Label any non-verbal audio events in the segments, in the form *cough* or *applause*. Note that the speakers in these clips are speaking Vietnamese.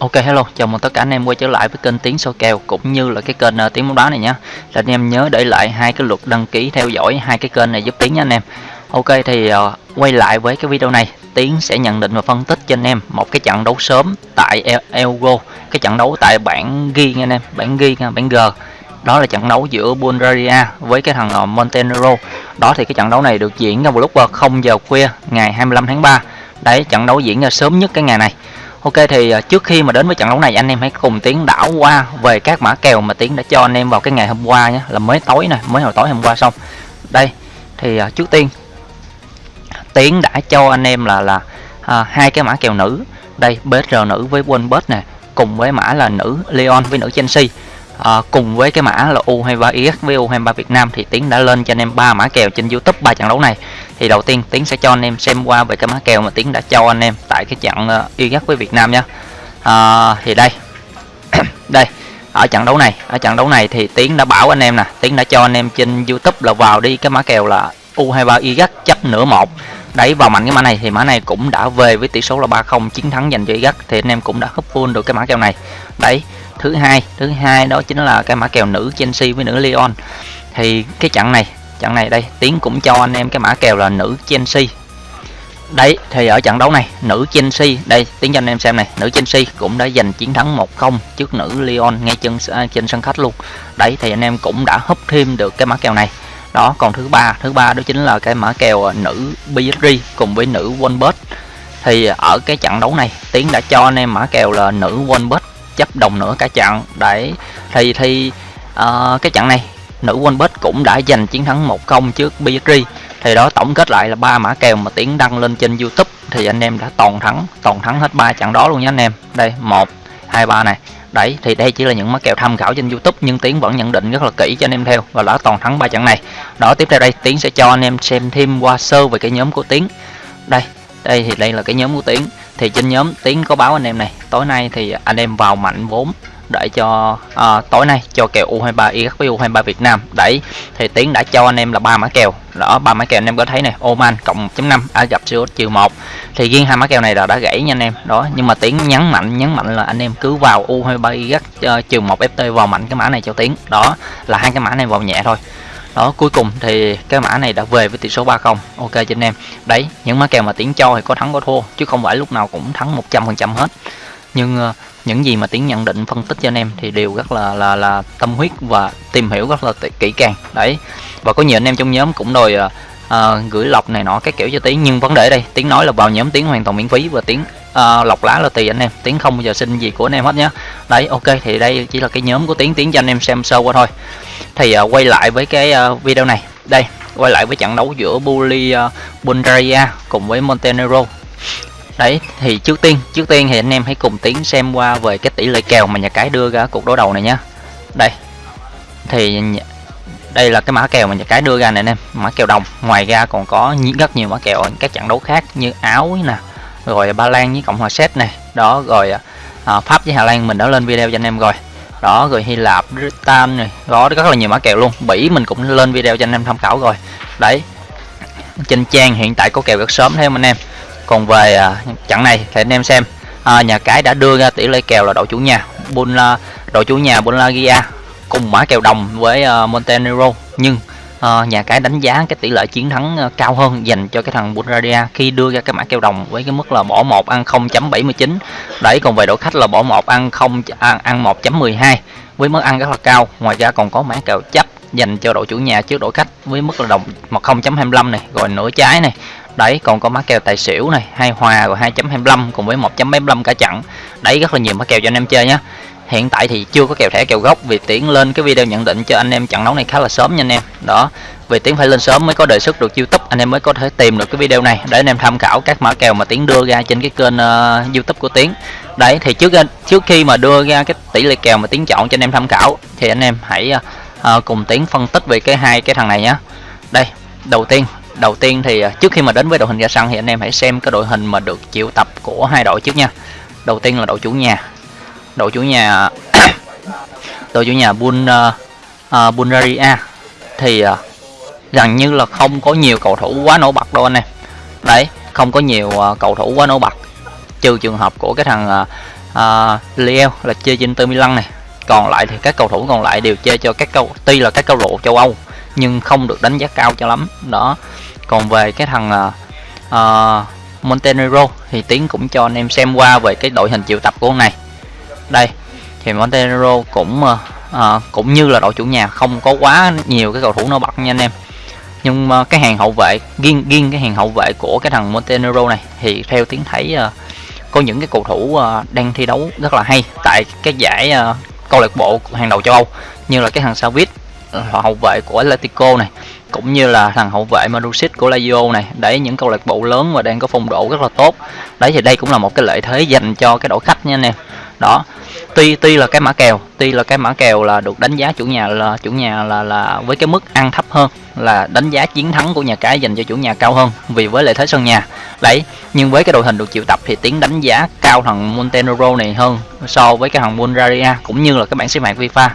Ok hello, chào mừng tất cả anh em quay trở lại với kênh tiếng soi kèo cũng như là cái kênh uh, Tiếng bóng đá này nhé. Là anh em nhớ để lại hai cái lượt đăng ký theo dõi hai cái kênh này giúp Tiến nha anh em. Ok thì uh, quay lại với cái video này, Tiến sẽ nhận định và phân tích cho anh em một cái trận đấu sớm tại Elgo, cái trận đấu tại bảng ghi nha anh em, bảng ghi nha, à, bảng G. Đó là trận đấu giữa Bulgaria với cái thằng uh, Montenegro. Đó thì cái trận đấu này được diễn ra vào lúc 0 giờ khuya ngày 25 tháng 3. Đấy, trận đấu diễn ra sớm nhất cái ngày này Ok thì ờ, trước khi mà đến với trận đấu này anh em hãy cùng Tiến đảo qua về các mã kèo mà Tiến đã cho anh em vào cái ngày hôm qua nhé. Là mới tối này mới hồi tối hôm qua xong. Đây thì ờ, trước tiên Tiến đã cho anh em là là à, hai cái mã kèo nữ. Đây BR nữ với Wolbert nè cùng với mã là nữ Leon với nữ Chelsea. À, cùng với cái mã là U23 IS với U23 Việt Nam thì Tiến đã lên cho anh em ba mã kèo trên YouTube ba trận đấu này thì đầu tiên Tiến sẽ cho anh em xem qua về cái mã kèo mà Tiến đã cho anh em tại cái trận ờ, uh, IS với Việt Nam nhé à, ờ, thì đây *coughs* đây ở trận đấu này ở trận đấu này thì Tiến đã bảo anh em nè Tiến đã cho anh em trên YouTube là vào đi cái mã kèo là U23 IS chấp nửa một. Đấy vào mạnh cái mã này thì mã này cũng đã về với tỷ số là 3-0 chiến thắng dành cho IS thì anh em cũng đã hấp full được cái mã kèo này. Đấy thứ hai thứ hai đó chính là cái mã kèo nữ Chelsea với nữ Lyon. Thì cái trận này trận này đây tiến cũng cho anh em cái mã kèo là nữ Chelsea đấy thì ở trận đấu này nữ Chelsea đây tiến cho anh em xem này nữ Chelsea cũng đã giành chiến thắng 1-0 trước nữ Lyon ngay chân à, trên sân khách luôn. Đấy thì anh em cũng đã húp thêm được cái mã kèo này. Đó còn thứ ba thứ ba đó chính là cái mã kèo à, nữ PSG cùng với nữ Wolbert. Thì ở cái trận đấu này tiến đã cho anh em mã kèo là nữ Wolbert chấp đồng nữa cả trận. Đấy thì thì uh, cái trận này nữ Wolbert cũng đã giành chiến thắng 1-0 trước PSG thì đó, tổng kết lại là ba mã kèo mà tiến đăng lên trên YouTube. Thì anh em đã toàn thắng toàn thắng hết ba trận đó luôn nhé anh em. Đây, một, hai, ba này. Đấy, thì đây chỉ là những mã kèo tham khảo trên YouTube, nhưng tiến vẫn nhận định rất là kỹ cho anh em theo và đã toàn thắng ba trận này. Đó, tiếp theo đây, tiến sẽ cho anh em xem thêm qua sơ về cái nhóm của tiến. Đây đây thì đây là cái nhóm của tiến. Thì trên nhóm tiến có báo anh em này, tối nay thì anh em vào mạnh vốn để cho à, tối nay cho kèo U23 Iraq với U23 Việt Nam đấy thì tiến đã cho anh em là ba mã kèo. Đó ba mã kèo anh em có thấy này Oman cộng 1.5 Ai Rập Xê trừ 1 thì riêng hai mã kèo này là đã gãy nha anh em. Đó nhưng mà tiến nhấn mạnh nhấn mạnh là anh em cứ vào U23 Iraq trừ 1 FT vào mạnh cái mã này cho tiến. Đó là hai cái mã này vào nhẹ thôi. Đó cuối cùng thì cái mã này đã về với tỷ số 3-0 ok cho anh em. Đấy những mã kèo mà tiến cho thì có thắng có thua chứ không phải lúc nào cũng thắng 100% hết nhưng uh, những gì mà tiến nhận định phân tích cho anh em thì đều rất là là là tâm huyết và tìm hiểu rất là kỹ càng. Đấy. Và có nhiều anh em trong nhóm cũng đòi uh, gửi lọc này nọ các kiểu cho tiến. Nhưng vấn đề đây tiến nói là vào nhóm tiến hoàn toàn miễn phí và tiến uh, lọc lá là tùy anh em. Tiến không bao giờ xin gì của anh em hết nhé đấy ok thì đây chỉ là cái nhóm của tiến. Tiến cho anh em xem sơ qua thôi. Thì uh, quay lại với cái uh, video này. Đây quay lại với trận đấu giữa Bully uh, Bulgaria cùng với Montenegro đấy thì trước tiên trước tiên thì anh em hãy cùng tiến xem qua về cái tỷ lệ kèo mà nhà cái đưa ra cuộc đối đầu này nhá. Đây thì đây là cái mã kèo mà nhà cái đưa ra này anh em mã kèo đồng. Ngoài ra còn có rất nhiều mã kèo ở các trận đấu khác như áo nè rồi ba lan với cộng hòa séc này. Đó rồi à, pháp với hà lan mình đã lên video cho anh em rồi. Đó rồi hy lạp britain này. Đó rất là nhiều mã kèo luôn. Bỉ mình cũng lên video cho anh em tham khảo rồi. Đấy trên trang hiện tại có kèo rất sớm thêm anh em còn về à, trận này thì anh em xem. À, nhà cái đã đưa ra tỷ lệ kèo là đội chủ nhà Bun đội chủ nhà Bulgaria cùng mã kèo đồng với uh, Montenegro. Nhưng uh, nhà cái đánh giá cái tỷ lệ chiến thắng uh, cao hơn dành cho cái thằng Bulgaria khi đưa ra cái mã kèo đồng với cái mức là bỏ một ăn 0.79 đấy còn về đội khách là bỏ một ăn không ăn, ăn 1.12 với mức ăn rất là cao. Ngoài ra còn có mã kèo chấp dành cho đội chủ nhà trước đội khách với mức là đồng 1.25 này rồi nửa trái này đấy còn có má kèo tài xỉu này hai hòa rồi 2.25 cùng với 1.75 cả trận đấy rất là nhiều má kèo cho anh em chơi nhé hiện tại thì chưa có kèo thẻ kèo gốc. Vì tiến lên cái video nhận định cho anh em trận đấu này khá là sớm nha anh em. Đó vì tiến phải lên sớm mới có đề xuất được youtube. Anh em mới có thể tìm được cái video này để anh em tham khảo các mã kèo mà tiến đưa ra trên cái kênh uh, youtube của tiến. Đấy thì trước ờ, trước khi mà đưa ra cái tỷ lệ kèo mà tiến chọn cho anh em tham khảo thì anh em hãy uh, cùng tiến phân tích về cái hai cái thằng này nhé đây đầu tiên đầu tiên thì à, trước khi mà đến với đội hình ra sân thì anh em hãy xem cái đội hình mà được triệu tập của hai đội trước nha. Đầu tiên là đội chủ nhà. Đội chủ nhà *coughs* đội chủ nhà Bul uh, à, uh, à, Bulgaria thì uh, gần như là không có nhiều cầu thủ quá nổi bật đâu anh em. Đấy không có nhiều uh, cầu thủ quá nổi bật. Trừ trường hợp của cái thằng uh, Liel là chơi trên Inter Milan này. Còn lại thì các cầu thủ còn lại đều chơi cho các câu tuy là các câu lạc châu Âu nhưng không được đánh giá cao cho lắm. Đó. Còn về cái thằng uh, Montenegro thì tiến cũng cho anh em xem qua về cái đội hình triệu tập của ông này. Đây thì Montenegro cũng uh, cũng như là đội chủ nhà không có quá nhiều cái cầu thủ nổi bật nha anh em. Nhưng mà cái hàng hậu vệ riêng riêng cái hàng hậu vệ của cái thằng Montenegro này thì theo tiến thấy uh, có những cái cầu thủ uh, đang thi đấu rất là hay tại cái giải uh, câu lạc bộ hàng đầu châu Âu như là cái thằng Ờ, hậu vệ của Atletico này, cũng như là thằng hậu vệ Marusic của Lazio này, đấy, những câu lạc bộ lớn và đang có phong độ rất là tốt. Đấy, thì đây cũng là một cái lợi thế dành cho cái đội khách nha anh em. Đó, tuy tuy là cái mã kèo, tuy là cái mã kèo là được đánh giá chủ nhà là, chủ nhà là là với cái mức ăn thấp hơn, là đánh giá chiến thắng của nhà cái dành cho chủ nhà cao hơn vì với lợi thế sân nhà. Đấy, nhưng với cái đội hình được triệu tập thì tiếng đánh giá cao thằng Montenegro này hơn so với cái thằng Bulgaria, cũng như là các bảng xếp hạng FIFA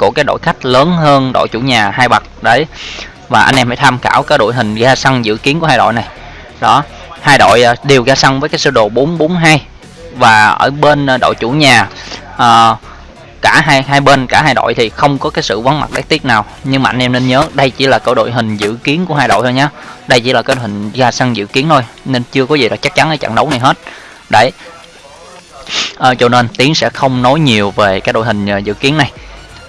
của cái đội khách lớn hơn đội chủ nhà hai bậc đấy. Và anh em hãy tham khảo cái đội hình ra sân dự kiến của hai đội này. Đó hai đội à, đều ra sân với cái sơ đồ 442 và ở bên à, đội chủ nhà à, cả hai hai bên cả hai đội thì không có cái sự vắng mặt đáng tiếc nào. Nhưng mà anh em nên nhớ đây chỉ là cái đội hình dự kiến của hai đội thôi nhé đây chỉ là cái hình ra sân dự kiến thôi nên chưa có gì là chắc chắn ở trận đấu này hết. Đấy. À, cho nên tiến sẽ không nói nhiều về cái đội hình à, dự kiến này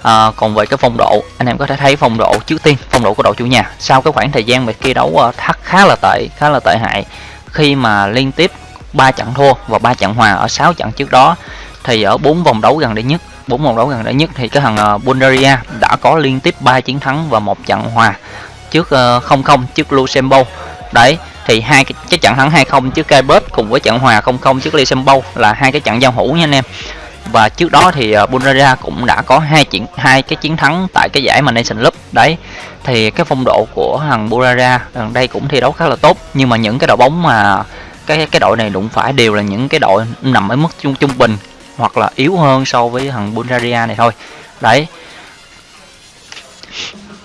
à, còn về cái phong độ anh em có thể thấy phong độ trước tiên phong độ của đội chủ nhà. Sau cái khoảng thời gian về kia đấu ờ, thắt khá là tệ khá là tệ hại khi mà liên tiếp ba trận thua và ba trận hòa ở 6 trận trước đó thì ở bốn vòng đấu gần đây nhất bốn vòng đấu gần đây nhất thì cái thằng ờ, Bulgaria đã có liên tiếp 3 chiến thắng và một trận hòa trước uh, 0-0 trước Luxembourg. Đấy thì hai cái, cái trận thắng 2-0 trước Cyprus cùng với trận hòa 0-0 trước Luxembourg là hai cái trận giao hữu nha anh em và trước đó thì ờ, Bulgaria cũng đã có hai chiến hai cái chiến thắng tại cái giải mà Nation Cup đấy thì cái phong độ của thằng Bulgaria gần đây cũng thi đấu khá là tốt. Nhưng mà những cái đội bóng mà cái cái đội này đụng phải đều là những cái đội nằm ở mức trung trung bình hoặc là yếu hơn so với thằng Bulgaria này thôi. Đấy.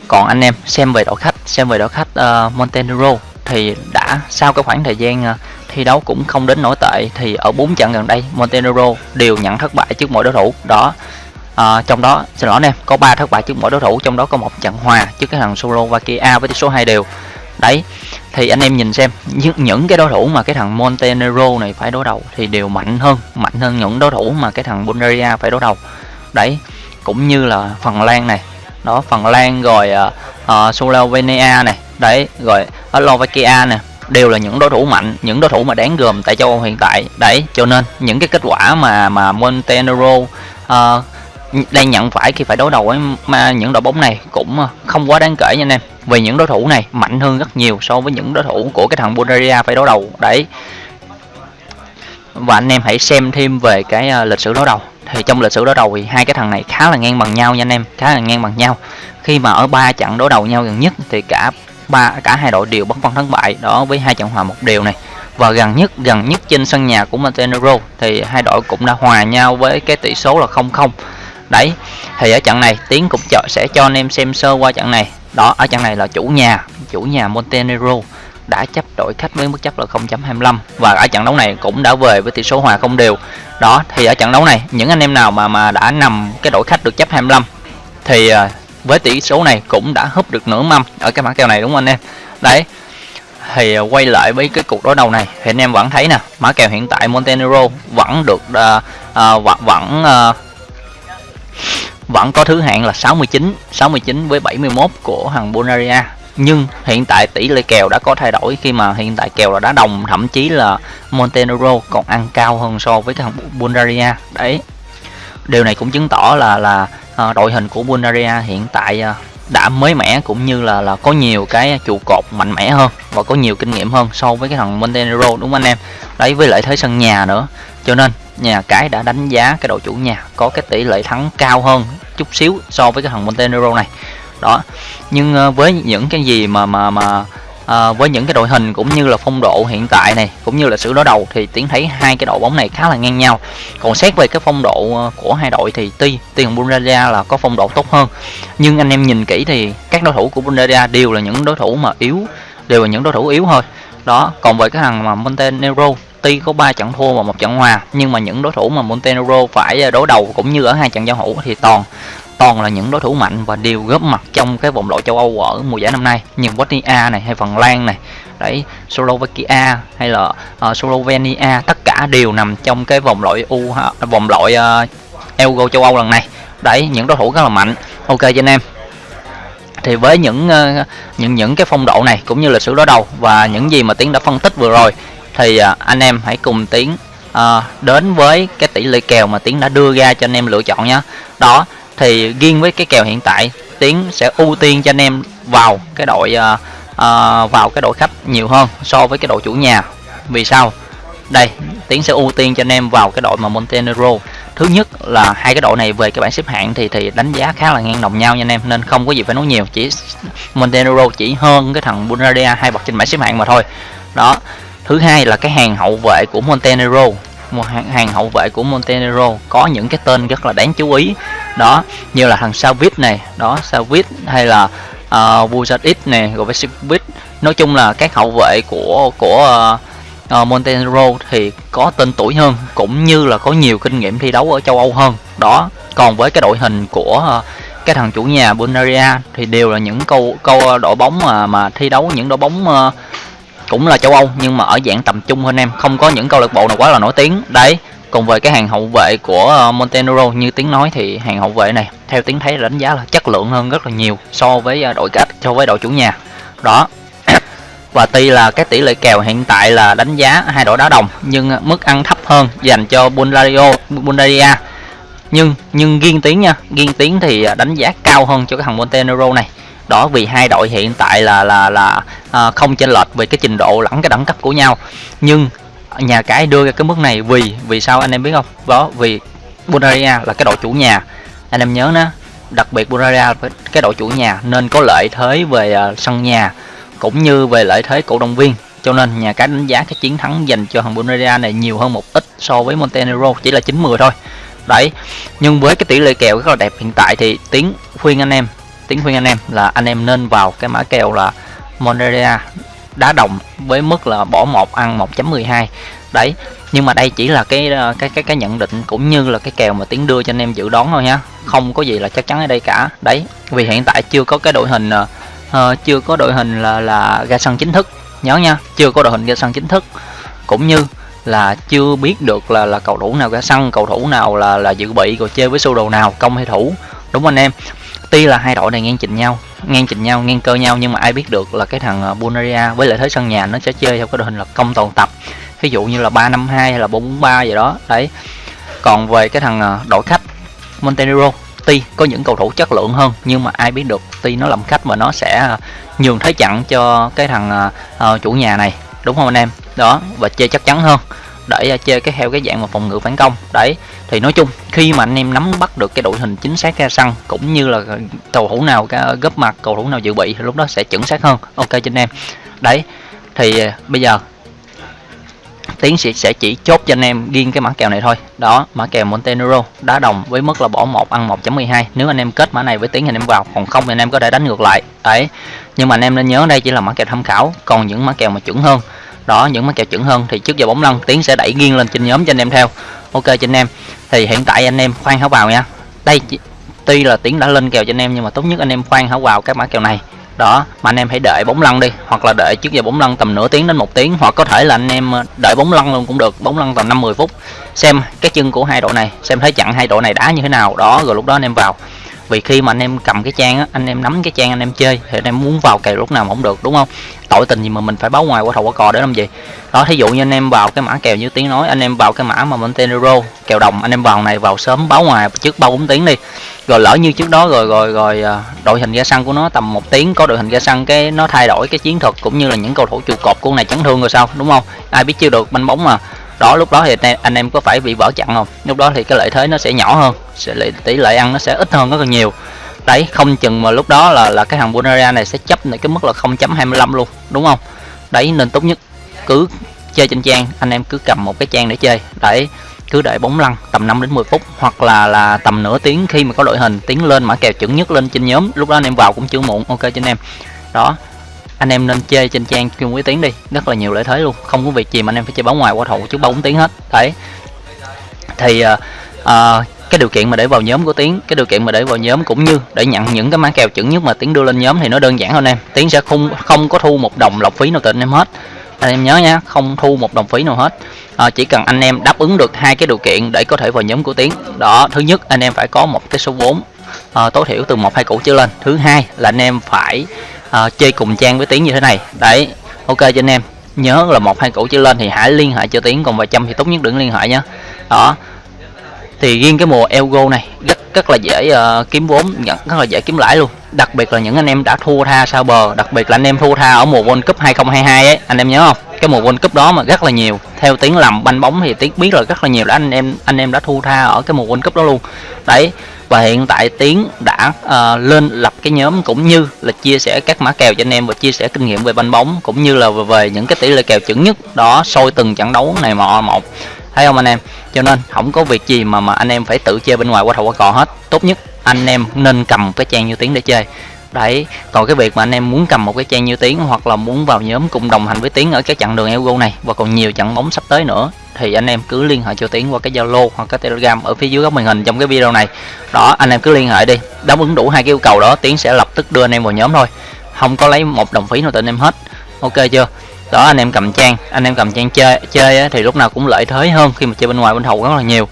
Còn anh em xem về đội khách xem về đội khách uh, Montenegro thì đã sau cái khoảng thời gian uh, thi đấu cũng không đến nổi tệ thì ở bốn trận gần đây Montenegro đều nhận thất bại trước mỗi đối thủ. Đó à, trong đó xin lỗi anh em có 3 thất bại trước mỗi đối thủ trong đó có một trận hòa trước cái thằng Slovakia với tỷ số 2 đều. Đấy thì anh em nhìn xem những, những cái đối thủ mà cái thằng Montenegro này phải đối đầu thì đều mạnh hơn mạnh hơn những đối thủ mà cái thằng Bulgaria phải đối đầu. Đấy cũng như là Phần Lan này. Đó Phần Lan rồi uh, uh, Slovenia này. Đấy rồi Slovakia nè đều là những đối thủ mạnh những đối thủ mà đáng gồm tại châu Âu hiện tại. Đấy cho nên những cái kết quả mà mà Montenegro uh, đang nhận phải khi phải đối đầu với mà những đội bóng này cũng ờ, không quá đáng kể nha anh em. Vì những đối thủ này mạnh hơn rất nhiều so với những đối thủ của cái thằng Bulgaria phải đối đầu. Đấy. Và anh em hãy xem thêm về cái ờ, lịch sử đối đầu. Thì trong lịch sử đối đầu thì hai cái thằng này khá là ngang bằng nhau nha anh em khá là ngang bằng nhau. Khi mà ở ba trận đối đầu nhau gần nhất thì cả ba, cả hai đội đều bất phân thắng bại, đó với hai trận hòa một đều này. Và gần nhất gần nhất trên sân nhà của Montenegro thì hai đội cũng đã hòa nhau với cái tỷ số là 0-0 đấy, thì ở trận này, tiến cũng chợ sẽ cho anh em xem sơ qua trận này. Đó, ở trận này là chủ nhà chủ nhà Montenegro đã chấp đội khách với mức chấp là 0.25 và ở trận đấu này cũng đã về với tỷ số hòa không đều. Đó, thì ở trận đấu này, những anh em nào mà mà đã nằm cái đội khách được chấp 25 thì à, với tỷ số này cũng đã húp được nửa mâm ở cái mã kèo này đúng không anh em? Đấy thì à, quay lại với cái cuộc đối đầu này thì anh em vẫn thấy nè mã kèo hiện tại Montenegro vẫn được uh, uh, vẫn vẫn uh, vẫn có thứ hạng là 69 69 với 71 của thằng Bulgaria. Nhưng hiện tại tỷ lệ kèo đã có thay đổi khi mà hiện tại kèo là đá đồng thậm chí là Montenegro còn ăn cao hơn so với thằng Bulgaria. Đấy điều này cũng chứng tỏ là là à, đội hình của Bulgaria hiện tại à, đã mới mẻ cũng như là là có nhiều cái trụ cột mạnh mẽ hơn và có nhiều kinh nghiệm hơn so với cái thằng Montenegro đúng không anh em? Đấy với lợi thế sân nhà nữa. Cho nên nhà cái đã đánh giá cái đội chủ nhà có cái tỷ lệ thắng cao hơn chút xíu so với cái thằng Montenegro này. Đó nhưng ờ, với những cái gì mà mà mà à, với những cái đội hình cũng như là phong độ hiện tại này cũng như là sự đối đầu thì tiến thấy hai cái đội bóng này khá là ngang nhau. Còn xét về cái phong độ ờ, của hai đội thì tuy tiền thằng Bulgaria là có phong độ tốt hơn nhưng anh em nhìn kỹ thì các đối thủ của Bulgaria đều là những đối thủ mà yếu đều là những đối thủ yếu thôi. Đó còn về cái thằng mà Montenegro tuy có 3 trận thua và một trận hòa nhưng mà những đối thủ mà Montenegro phải ờ, đối đầu cũng như ở hai trận giao hữu thì toàn toàn là những đối thủ mạnh và đều góp mặt trong cái vòng loại châu Âu ở mùa giải năm nay. Như Bosnia này hay Phần Lan này đấy Slovakia hay là uh, Slovenia tất cả đều nằm trong cái vòng loại U vòng loại uh, Euro châu Âu lần này. Đấy những đối thủ rất là mạnh. Ok cho anh em. Thì với những uh, những những cái phong độ này cũng như lịch sử đối đầu và những gì mà tiến đã phân tích vừa rồi thì uh, anh em hãy cùng tiến uh, đến với cái tỷ lệ kèo mà tiến đã đưa ra cho anh em lựa chọn nhé đó thì riêng với cái kèo hiện tại tiến sẽ ưu tiên cho anh em vào cái đội uh, uh, vào cái đội khách nhiều hơn so với cái đội chủ nhà. Vì sao? Đây tiến sẽ ưu tiên cho anh em vào cái đội mà Montenegro. Thứ nhất là hai cái đội này về cái bảng xếp hạng thì thì đánh giá khá là ngang đồng nhau nha anh em nên không có gì phải nói nhiều chỉ Montenegro chỉ hơn cái thằng Bulgaria hai bậc trên bảng xếp hạng mà thôi. Đó thứ hai là cái hàng hậu vệ của Montenegro một hàng, hàng hậu vệ của Montenegro có những cái tên rất là đáng chú ý. Đó như là thằng Savic này đó Savic hay là ờ, uh, Vujacic này rồi với nói chung là các hậu vệ của của uh, uh, Montenegro thì có tên tuổi hơn cũng như là có nhiều kinh nghiệm thi đấu ở châu Âu hơn. Đó còn với cái đội hình của uh, cái thằng chủ nhà Bulgaria thì đều là những câu câu đội bóng mà mà thi đấu những đội bóng uh, cũng là châu Âu, nhưng mà ở dạng tầm trung hơn em. Không có những câu lạc bộ nào quá là nổi tiếng. Đấy còn về cái hàng hậu vệ của ờ, Montenegro, như tiếng nói thì hàng hậu vệ này, theo tiếng thấy đánh giá là chất lượng hơn rất là nhiều so với ờ, đội cách so với đội chủ nhà. Đó. *coughs* Và tuy là cái tỷ lệ kèo hiện tại là đánh giá hai đội đá đồng, nhưng ờ, mức ăn thấp hơn dành cho Bulgaria Bulgaria. Nhưng nhưng riêng tiếng nha, riêng tiếng thì đánh giá cao hơn cho cái thằng Montenegro này đó vì hai đội hiện tại là là là à, không chênh lệch về cái trình độ lẫn cái đẳng cấp của nhau. Nhưng nhà cái đưa ra cái mức này vì vì sao anh em biết không? Đó vì Bulgaria là cái đội chủ nhà. Anh em nhớ nó đặc biệt Bulgaria cái đội chủ nhà nên có lợi thế về uh, sân nhà cũng như về lợi thế cổ động viên. Cho nên nhà cái đánh giá cái chiến thắng dành cho thằng Bulgaria này nhiều hơn một ít so với Montenegro chỉ là 9/10 thôi. Đấy nhưng với cái tỷ lệ kèo rất là đẹp hiện tại thì tiếng khuyên anh em tính khuyên anh em là anh em nên vào cái mã kèo là Monteria đá đồng với mức là bỏ một ăn 1.12 đấy nhưng mà đây chỉ là cái ờ, cái cái cái nhận định cũng như là cái kèo mà tiến đưa cho anh em dự đoán thôi nhá không có gì là chắc chắn ở đây cả. Đấy vì hiện tại chưa có cái đội hình uh, chưa có đội hình là là ra sân chính thức. Nhớ nha chưa có đội hình ra sân chính thức. Cũng như là chưa biết được là là cầu thủ nào ra sân cầu thủ nào là là dự bị rồi chơi với sơ đồ nào công hay thủ. Đúng không anh em? Tuy là hai đội này ngang chỉnh nhau ngang chỉnh nhau ngang cơ nhau nhưng mà ai biết được là cái thằng ờ, Bulgaria với lợi thế sân nhà nó sẽ chơi theo cái đội hình là công toàn tập. Ví dụ như là 352 hay là 443 gì đó đấy. Còn về cái thằng ờ, đội khách Montenegro tuy có những cầu thủ chất lượng hơn nhưng mà ai biết được tuy nó làm khách mà nó sẽ ờ, nhường thế chặn cho cái thằng uh, chủ nhà này đúng không anh em? Đó và chơi chắc chắn hơn để à, chơi cái theo cái dạng mà phòng ngự phản công. Đấy, thì nói chung, khi mà anh em nắm bắt được cái đội hình chính xác ra sân, cũng như là cầu thủ nào gấp mặt, cầu thủ nào dự bị, thì lúc đó sẽ chuẩn xác hơn. Ok, cho anh em. Đấy, thì à, bây giờ tiến sĩ sẽ chỉ chốt cho anh em riêng cái mã kèo này thôi. Đó, mã kèo Montenegro, đá đồng với mức là bỏ một, ăn 1.12 nếu anh em kết mã này với tiến thì anh em vào, còn không thì anh em có thể đánh ngược lại. Đấy, nhưng mà anh em nên nhớ đây chỉ là mã kèo tham khảo, còn những mã kèo mà chuẩn hơn đó, những mã kèo chuẩn hơn. Thì trước giờ bóng lăn, tiến sẽ đẩy nghiêng lên trên nhóm cho anh em theo. Ok, cho anh em. Thì hiện tại anh em khoan háo vào nha. Đây tuy là tiến đã lên kèo cho anh em, nhưng mà tốt nhất anh em khoan háo vào các mã kèo này. Đó, mà anh em hãy đợi bóng lăn đi, hoặc là đợi trước giờ bóng lăn tầm nửa tiếng đến một tiếng, hoặc có thể là anh em ờ, đợi bóng lăn luôn cũng được, bóng lăn tầm 50 phút. Xem cái chân của hai đội này, xem thấy chặn hai đội này đá như thế nào. Đó, rồi lúc đó anh em vào vì khi mà anh em cầm cái trang á, anh em nắm cái trang anh em chơi, thì anh em muốn vào kèo lúc nào mà không được, đúng không? Tội tình gì mà mình phải báo ngoài qua thầu qua cò để làm gì? Đó, thí dụ như anh em vào cái mã kèo như tiếng nói, anh em vào cái mã mà Montenegro kèo đồng, anh em vào này, vào sớm báo ngoài trước ba bốn tiếng đi. Rồi lỡ như trước đó rồi rồi rồi à, đội hình ra sân của nó tầm một tiếng, có đội hình ra sân cái nó thay đổi cái chiến thuật cũng như là những cầu thủ trụ cột của này chấn thương rồi sao, đúng không? Ai biết chưa được, banh bóng mà đó, lúc đó thì anh em có phải bị vỡ chặn không? Lúc đó thì cái lợi thế nó sẽ nhỏ hơn, sẽ tỷ lệ ăn nó sẽ ít hơn rất là nhiều. Đấy, không chừng mà lúc đó là là cái thằng Bulgaria này sẽ chấp lại cái mức là 0.25 luôn, đúng không? Đấy, nên tốt nhất cứ chơi trên trang, anh em cứ cầm một cái trang để chơi. Đấy, cứ đợi bóng lăn tầm 5 đến 10 phút, hoặc là là tầm nửa tiếng khi mà có đội hình tiến lên mã kèo chuẩn nhất lên trên nhóm. Lúc đó anh em vào cũng chưa muộn, ok cho anh em. Đó anh em nên chơi trên trang chung với tiếng đi rất là nhiều lợi thế luôn. Không có việc gì mà anh em phải chơi bóng ngoài qua thủ trước bóng tiếng hết. Đấy. Thì uh, uh, cái điều kiện mà để vào nhóm của tiến cái điều kiện mà để vào nhóm cũng như để nhận những cái mã kèo chuẩn nhất mà tiến đưa lên nhóm thì nó đơn giản hơn em. Tiến sẽ không không có thu một đồng lọc phí nào từ anh em hết. Anh em nhớ nha không thu một đồng phí nào hết. À, chỉ cần anh em đáp ứng được hai cái điều kiện để có thể vào nhóm của tiến. Đó thứ nhất anh em phải có một cái số vốn à, tối thiểu từ một hai củ trở lên. Thứ hai là anh em phải à, chơi cùng trang với tiến như thế này. Đấy ok cho anh em. Nhớ là một hai củ trở lên thì hãy liên hệ cho tiến còn vài trăm thì tốt nhất đừng liên hệ nhé đó. Thì riêng cái mùa Elgo này rất rất là dễ uh, kiếm vốn nhận rất là dễ kiếm lãi luôn. Đặc biệt là những anh em đã thua tha sao bờ đặc biệt là anh em thua tha ở mùa World Cup 2022 ấy anh em nhớ không? Cái mùa World Cup đó mà rất là nhiều. Theo tiếng làm banh bóng thì tiếng biết rồi rất là nhiều là anh em anh em đã thu tha ở cái mùa World Cup đó luôn. Đấy và hiện tại tiến đã uh, lên lập cái nhóm cũng như là chia sẻ các mã kèo cho anh em và chia sẻ kinh nghiệm về banh bóng cũng như là về, về những cái tỷ lệ kèo chuẩn nhất đó soi từng trận đấu này mọ một. Thấy không anh em? Cho nên không có việc gì mà mà anh em phải tự chơi bên ngoài qua thầu qua cò hết. Tốt nhất anh em nên cầm cái trang như tiếng để chơi đấy, còn cái việc mà anh em muốn cầm một cái trang như tiếng hoặc là muốn vào nhóm cùng đồng hành với tiếng ở cái chặng đường Elgo này và còn nhiều trận bóng sắp tới nữa, thì anh em cứ liên hệ cho tiến qua cái zalo hoặc cái telegram ở phía dưới góc màn hình trong cái video này. Đó, anh em cứ liên hệ đi, đáp ứng đủ hai cái yêu cầu đó, tiến sẽ lập tức đưa anh em vào nhóm thôi. Không có lấy một đồng phí nào từ anh em hết. Ok chưa? Đó, anh em cầm trang, anh em cầm trang chơi chơi thì lúc nào cũng lợi thế hơn khi mà chơi bên ngoài, bên hậu rất là nhiều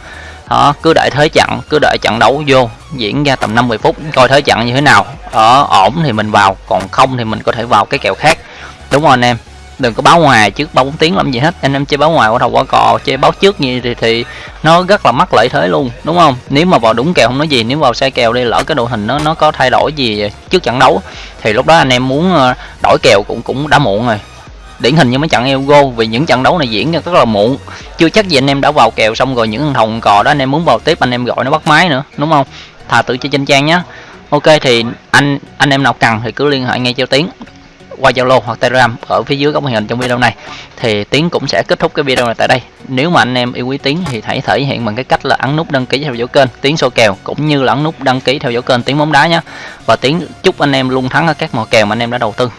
đó, cứ đợi thế chặn cứ đợi trận đấu vô, diễn ra tầm 50 phút, coi thế chặn như thế nào. Ở ổn thì mình vào, còn không thì mình có thể vào cái kèo khác. Đúng không anh em, đừng có báo ngoài trước ba bốn tiếng làm gì hết. Anh em chơi báo ngoài qua đầu qua cò, chơi báo trước như thì thì nó rất là mắc lợi thế luôn, đúng không? Nếu mà vào đúng kèo không nói gì, nếu vào sai kèo đi, lỡ cái đội hình nó nó có thay đổi gì trước trận đấu, thì lúc đó anh em muốn ờ, đổi kèo cũng cũng đã muộn rồi điển hình như mấy trận Eugo vì những trận đấu này diễn ra rất là muộn chưa chắc gì anh em đã vào kèo xong rồi những hồng cò đó anh em muốn vào tiếp, anh em gọi nó bắt máy nữa, đúng không thà tự chơi trên trang nhé ok, thì anh anh em nào cần thì cứ liên hệ ngay cho tiến qua Zalo hoặc Telegram ở phía dưới góc màn hình trong video này thì Tiến cũng sẽ kết thúc cái video này tại đây. Nếu mà anh em yêu quý Tiến thì hãy thể hiện bằng cái cách là ấn nút đăng ký theo dõi kênh Tiến số kèo, cũng như là ấn nút đăng ký theo dõi kênh Tiến bóng đá nhé. Và Tiến chúc anh em luôn thắng ở các mò kèo mà anh em đã đầu tư.